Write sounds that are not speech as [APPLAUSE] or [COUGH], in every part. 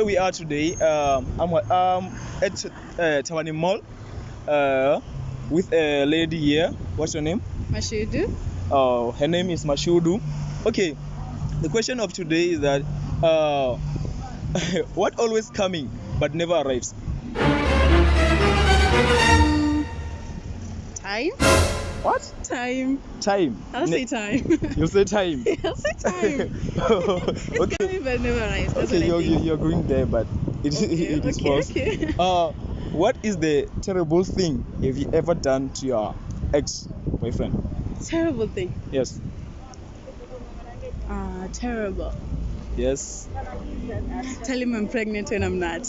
here we are today. Um, I'm um, at uh, Thavhani Mall uh, with a lady here. What's your name? Mashudu. Uh, her name is Mashudu. Okay, the question of today is that uh, [LAUGHS] what always coming but never arrives? Time. What? Time. Time. I'll Ne- [LAUGHS] say time. You'll say time. I'll say time. [LAUGHS] It's okay. coming but never arrives. That's Okay, you're, you're going there, but it, Okay, [LAUGHS] it is okay, false. okay. Uh, what is the terrible thing have you ever done to your ex boyfriend? Terrible thing. Yes. Ah, terrible. Yes. Tell him I'm pregnant when I'm not.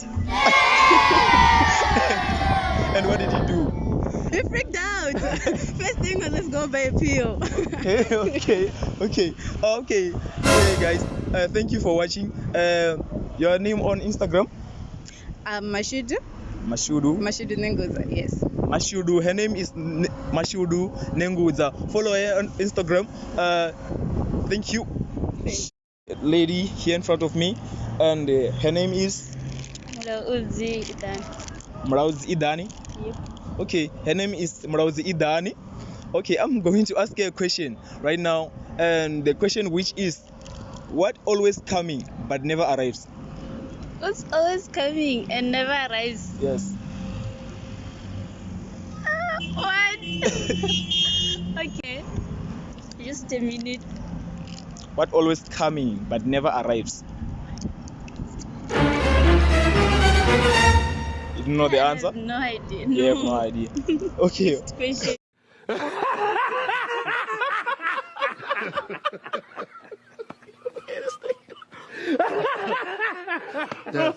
First thing was let's go buy a pill. okay, [LAUGHS] [LAUGHS] okay, okay, okay. Hey guys, uh, thank you for watching. Uh, your name on Instagram? um, Mashudu. Mashudu. Mashudu Nengoza. Yes. Mashudu. Her name is N- Mashudu Nenguza. Follow her on Instagram. Uh, thank you. Lady here in front of me, and uh, her name is Hello, Uzi Idan. Mrauzi Idani. Yep. Okay, her name is Mrauzi Idani. Okay, I'm going to ask her a question right now, and the question which is, what always coming but never arrives? Who's always coming and never arrives? Yes. Ah, what? [LAUGHS] okay. Just a minute. What always coming but never arrives? You know the answer? no idea. You have no idea. Okay. [LAUGHS] Question. Eles têm. yes.